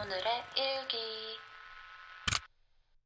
오늘의 일기